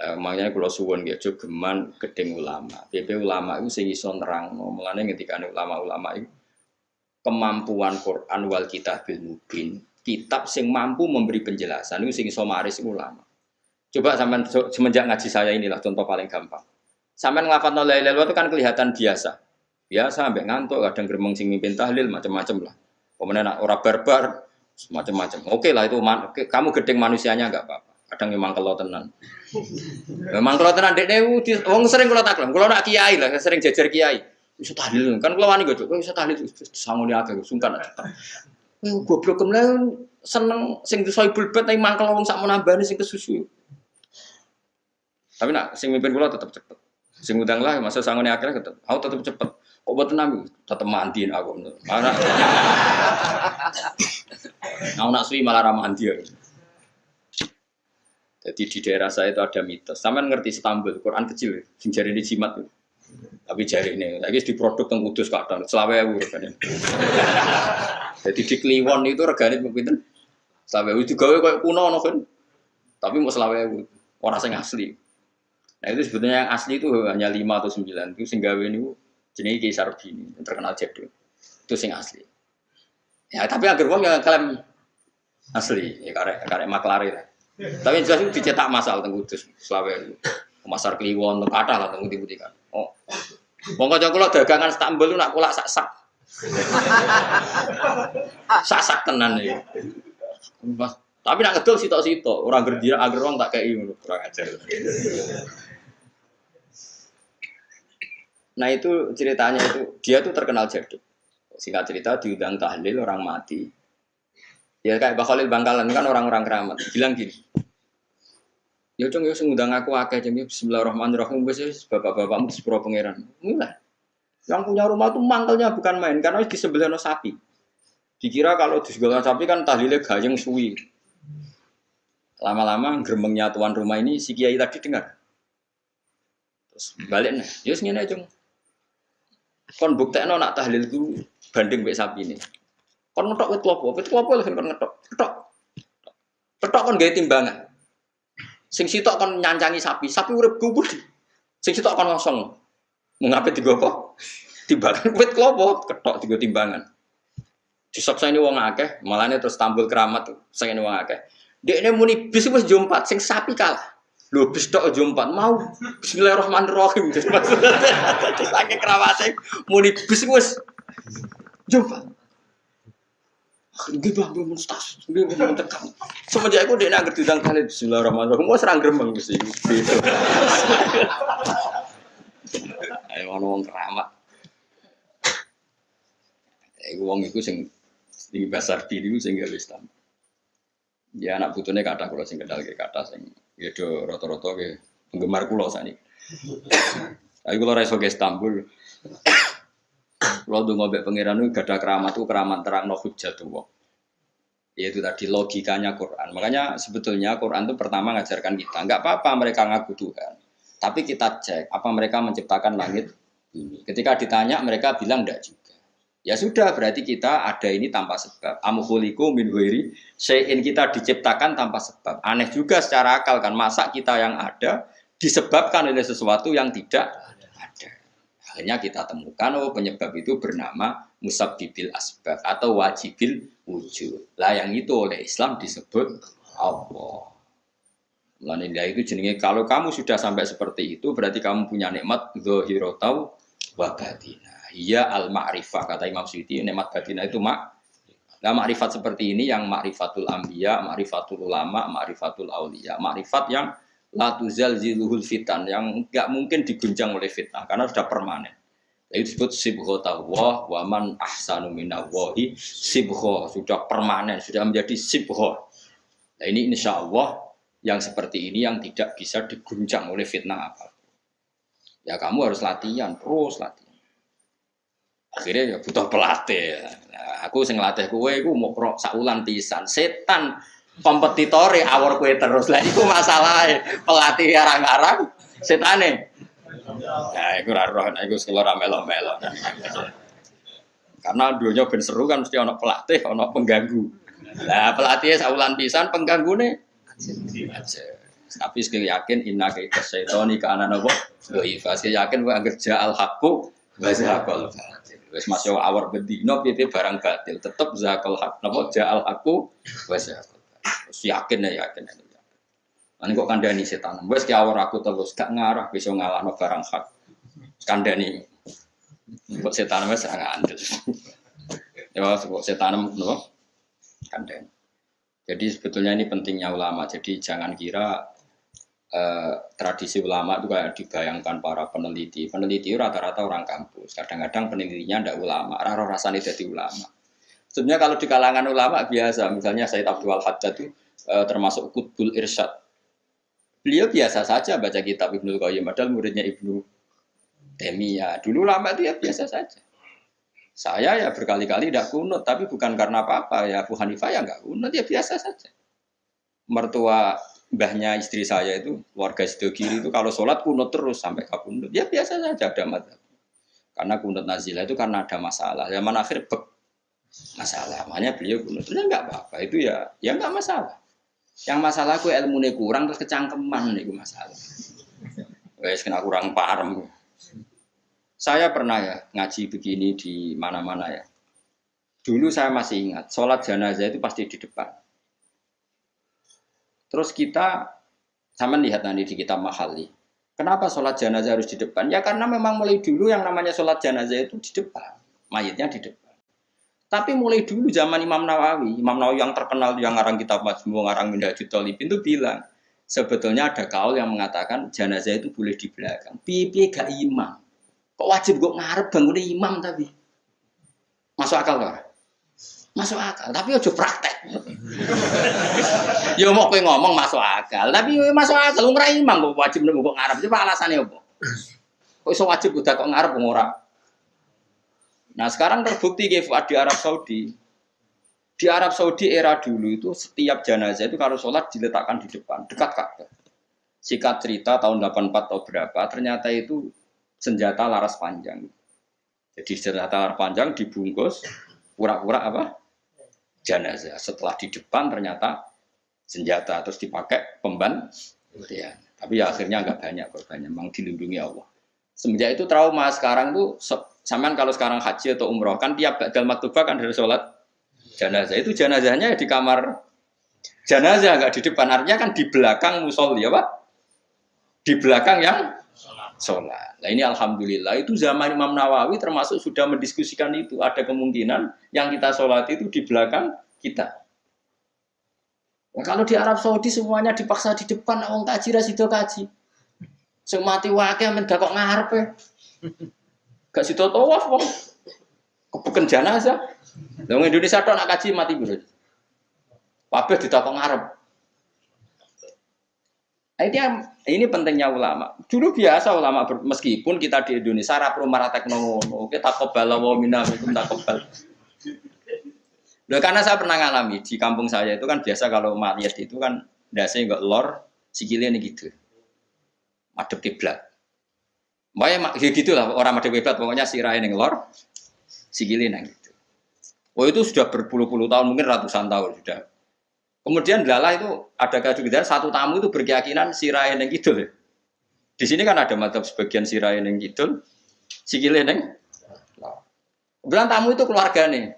Eh, makanya kalau suwon gitu geman gedeng ulama. PP ulama itu sing iso nerang. Mulane ketika ulama-ulama itu kemampuan Quran wal kitabil mubin, kitab sing mampu memberi penjelasan itu sing iso maris ulama. Coba sampean semenjak ngaji saya inilah contoh paling gampang. Sampean ngelafat la ilaha itu kan kelihatan biasa. Biasa sampai ngantuk, kadang geremeng sing mimpin tahlil macam-macam lah. Kemudian orang barbar macam-macam. Oke lah itu kamu gedeng manusianya enggak apa-apa. Kadang memang kalau tenan. Memang kalau tenan dek dewu, wong sering kalau taklam. Kalau nak kiai lah, sering jajar kiai. Bisa tahlil kan kalau wani gue bisa tahlil sanggup dia agak sungkan. Gue blok kemudian seneng sing disoibul bet tapi mangkel wong sak menambah sing kesusu. Tapi nak sing mimpin kula tetap cepet. Sing udang lah masa sangone akhirnya tetep. Aku tetep cepet. Kok buat tenang tetep mandiin aku. Aku nak suwi malah ramandi ya. Jadi di daerah saya itu ada mitos. Sama ngerti Istanbul, Quran kecil, sing jari di jimat itu. Tapi jari ini, lagi di produk yang kudus kadang, selawe ewu regane. Jadi di Kliwon itu regane pinten? Selawe ewu juga kayak kuno no kan. Tapi mau selawe ewu, orang yang asli. Nah itu sebetulnya yang asli itu hanya lima atau sembilan. Itu sehingga ini jenis Kaisar Bini yang terkenal jadul. Itu sing asli. Ya tapi agar uang yang klaim asli, ya karek karek maklari lah. Tapi jelas itu dicetak masal teng Kudus, Selawe. Pasar Kliwon, teng kata lah teng budi kan. Oh. Wong kanca kula dagangan Istanbul nak kulak sak-sak. sak-sak tenan iki. Tapi nak ngedol sitok-sitok, orang kerja agar orang tak kayak ngono, kurang ajar. Nah itu ceritanya itu dia tuh terkenal jaduk. Singkat cerita diundang tahlil orang mati. Ya kayak Pak Khalil Bangkalan kan orang-orang keramat. Bilang gini. Ya cung ya ngundang aku akeh jeng bismillahirrahmanirrahim wis bapak-bapakmu sepuro pangeran. Mulai. Yang punya rumah tuh mangkelnya bukan main karena di sebelah sapi. Dikira kalau di sapi kan tahlilnya gayeng suwi. Lama-lama geremengnya tuan rumah ini si kiai tadi dengar. Terus balik nih, ya ngene cung. Kon buktekno nak tahlil ku banding mbek sapi ini. Kon ngetok wit klopo, wit klopo lho kon ngetok. Ketok. Ketok kon gawe timbangan. Sing sitok kon nyancangi sapi, sapi urip gubur. Sing sitok kon kosong. Mengapa tiga apa? Timbangan wit klopo, ketok tiga timbangan. Disoksa ini wong akeh, malahnya terus tambul keramat saya ini wong akeh. Dia ini muni bis wis jompat, sing sapi kalah. Lho bis tok jompat mau Bismillahirrahmanirrahim. Terus akeh kerawate muni bis wis jompat. Nggih bang, belum mustas, nggih belum tekan. Semenjak aku dia nggak diundang kali mau serang gremeng mesti. Ayo ono wong keramat. Iku wong iku sing di pasar diri sing gawe Islam. Ya anak putune kata kula sing kendal ke kata sing ya do rata-rata ke penggemar kula sani. Tapi kula ra ke Istanbul. Kalau tuh ngobek pangeran itu gak ada keramat itu keramat terang no hujjatullah. Yaitu tadi logikanya Quran. Makanya sebetulnya Quran itu pertama ngajarkan kita, nggak apa-apa mereka ngaku Tuhan. Tapi kita cek apa mereka menciptakan langit ini. Ketika ditanya mereka bilang enggak juga. Ya sudah berarti kita ada ini tanpa sebab. Amhuliku min huiri, sein kita diciptakan tanpa sebab. Aneh juga secara akal kan masa kita yang ada disebabkan oleh sesuatu yang tidak Akhirnya kita temukan oh penyebab itu bernama musabbibil asbab atau wajibil wujud. Lah yang itu oleh Islam disebut Allah. Mulanya itu jenenge kalau kamu sudah sampai seperti itu berarti kamu punya nikmat zahirotau wa batina. Iya al ma'rifah kata Imam Suyuti nikmat batina itu mak Nah, makrifat seperti ini yang makrifatul ambiya, makrifatul ulama, makrifatul aulia, makrifat yang latuzal ziluhul fitan yang nggak mungkin diguncang oleh fitnah karena sudah permanen. Itu disebut sibho tawah waman ahsanu minawahi sibho sudah permanen sudah menjadi sibho. Nah ini insya Allah yang seperti ini yang tidak bisa diguncang oleh fitnah apa. Ya kamu harus latihan terus latihan. Akhirnya ya butuh pelatih. Nah, aku sing latih kue, aku mau pro saulan pisan. Setan kompetitore awor kue terus. Lah itu masalah pelatih arang-arang setane nah itu roh nah itu sekolah melo-melo karena dunia ben seru kan mesti ono pelatih ono pengganggu. Nah pelatihnya saulan pisan pengganggu nih Tapi sekali yakin inna kaita syaitoni ke anak nopo doifa. Sekali yakin wa agar ja'al hakku wa zahaqal batil. Wes masuk awar bedino piye barang batil. Tetep zakal hak nopo ja'al hakku wa zahaqal batil. Terus yakin ya yakin ya. Ani kok kandani setan. Wes ki awar aku terus gak ngarah bisa ngalahno barang hak. Kandani. Kok setan wes ngandel. Ya kok setan nopo? Kandani. Jadi sebetulnya ini pentingnya ulama. Jadi jangan kira eh, tradisi ulama itu kayak dibayangkan para peneliti. Peneliti rata-rata orang kampus. Kadang-kadang penelitinya tidak ulama. Raro rasanya jadi ulama. Sebenarnya kalau di kalangan ulama biasa, misalnya Said Abdul Haddad itu eh, termasuk Qutbul Irsyad. Beliau biasa saja baca kitab Ibnu Qayyim, padahal muridnya Ibnu Taimiyah. Dulu ulama itu ya biasa saja. Saya ya berkali-kali tidak kunut, tapi bukan karena apa-apa. Ya Abu Hanifah ya nggak kunut, ya biasa saja. Mertua mbahnya istri saya itu, warga sido kiri itu kalau sholat kunut terus sampai ke kunut. Ya biasa saja ada mata. Karena kunut nazilah itu karena ada masalah. Zaman akhir bek masalah. Makanya beliau kunut. Ya nggak apa-apa, itu ya ya nggak masalah. Yang masalah aku ilmu kurang terus kecangkeman itu masalah. Wes kena kurang paham. Saya pernah ya ngaji begini di mana-mana ya. Dulu saya masih ingat, sholat jenazah itu pasti di depan. Terus kita, sama lihat nanti di kitab Mahali. Kenapa sholat jenazah harus di depan? Ya karena memang mulai dulu yang namanya sholat jenazah itu di depan. Mayatnya di depan. Tapi mulai dulu zaman Imam Nawawi, Imam Nawawi yang terkenal yang ngarang kitab Majmu, ngarang Minhajul Talibin itu bilang, sebetulnya ada kaul yang mengatakan jenazah itu boleh di belakang. Pipi gak imam. Kok wajib gue ngarep bangun imam tapi? Masuk akal gak? Masuk akal, tapi ojo praktek. ya mau kowe ngomong masuk akal, tapi masuk akal ora imam kok wajib kok ngarep. Coba alasannya apa? Kok iso wajib udah kok ngarep ora? Nah sekarang terbukti Fuad di Arab Saudi. Di Arab Saudi era dulu itu setiap jenazah itu kalau sholat diletakkan di depan, dekat Ka'bah. Sikat cerita tahun 84 atau berapa, ternyata itu senjata laras panjang. Jadi senjata laras panjang dibungkus pura-pura apa? Jenazah. Setelah di depan ternyata senjata terus dipakai pemban. Ya. Tapi ya akhirnya nggak banyak korbannya, memang dilindungi Allah. Semenjak itu trauma sekarang tuh samaan kalau sekarang haji atau umroh kan tiap dalam maktubah kan dari sholat jenazah itu jenazahnya di kamar jenazah nggak di depan artinya kan di belakang musolli ya pak di belakang yang sholat. Nah ini alhamdulillah itu zaman Imam Nawawi termasuk sudah mendiskusikan itu. Ada kemungkinan yang kita sholat itu di belakang kita. Nah, kalau di Arab Saudi semuanya dipaksa di depan, orang kaji rasido kaji. Semati wakil mendak kok ngarep ya. Gak situ tawaf wong. Kebuken jenazah. Wong Indonesia tok nak kaji mati bro. Kabeh ditakok ngarep. Ini, ini pentingnya ulama. Dulu biasa ulama meskipun kita di Indonesia rapro marah teknologi, kita kebal wa minna tak kebal. Loh, karena saya pernah ngalami di kampung saya itu kan biasa kalau mayat itu kan dasi enggak lor, sikilnya ini gitu. Madep kiblat. Makanya ya gitu lah orang madep kiblat pokoknya sirahin yang lor, sikilnya gitu. Oh itu sudah berpuluh-puluh tahun mungkin ratusan tahun sudah Kemudian lala itu ada kejujuran satu tamu itu berkeyakinan sirai yang gitu. Di sini kan ada mata sebagian sirai yang gitu, sikile neng. Bilang tamu itu keluarga nih.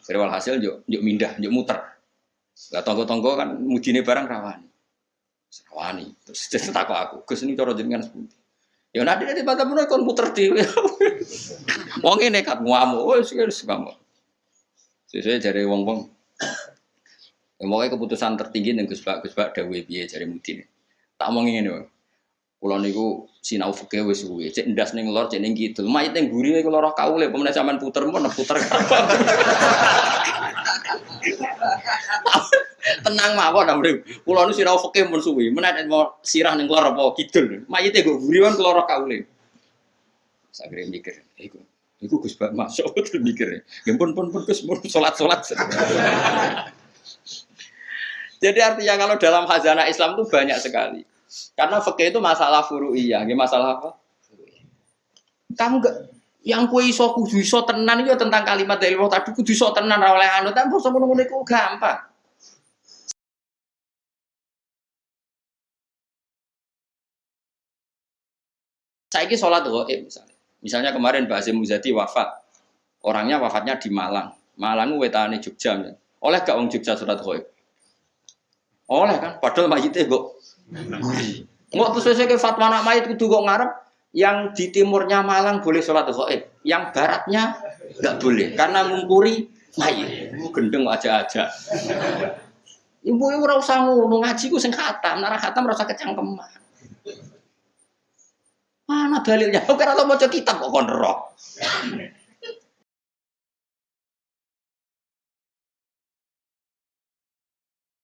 Seriwal hasil yuk, yuk mindah, yuk muter. Gak tonggo-tonggo kan mujine barang rawani. Rawani. Terus jadi takut aku. Gus ini cara jenengan seperti. Ya nanti nanti pada pun kon muter di. Wong ini kan ngamu. Oh sih harus kamu. Sesuai dari wong-wong. Ya, pokoknya keputusan tertinggi yang Gus Bak Gus Bak Dawe biaya jari Mudin. Tak mau ngene Kulo niku sinau fikih wis suwe. Cek ndas ning lor, cek ning kidul. Mayit ning guri niku lara kaule, pemenang sampean puter pun puter. Tenang mawon amre. Kulo niku sinau fikih mun suwe. Menawa mau sirah ning lor apa kidul. Mayite go guri kan lara kaule. Sagre mikir, iku Iku Gus Bak masuk mikir. Ya pun pun pun Gus salat-salat. Jadi artinya kalau dalam khazanah Islam itu banyak sekali. Karena fakih itu masalah furu'iyah, masalah apa? Kamu gak yang kue iso kudu iso tenan itu tentang kalimat dari Allah tadi kudu iso tenan oleh anu tapi basa ngono gampang. Saya ini sholat goib misalnya. Misalnya kemarin Mbak Azim Muzadi wafat. Orangnya wafatnya di Malang. Malang wetane Jogja. Ya. Oleh gak wong Jogja sholat goib? Oleh kan, padahal mayitnya kok. Nggak tuh sesuai ke fatwa anak mayit kudu kok ngarep yang di timurnya Malang boleh sholat goib, yang baratnya nggak boleh karena ngumpuri mayit. Gendeng aja-aja. Ibu ibu ora usah ngono ngaji ku sing khatam, nek khatam kecangkeman. Mana dalilnya? Kok ora tau maca kitab kok kon roh.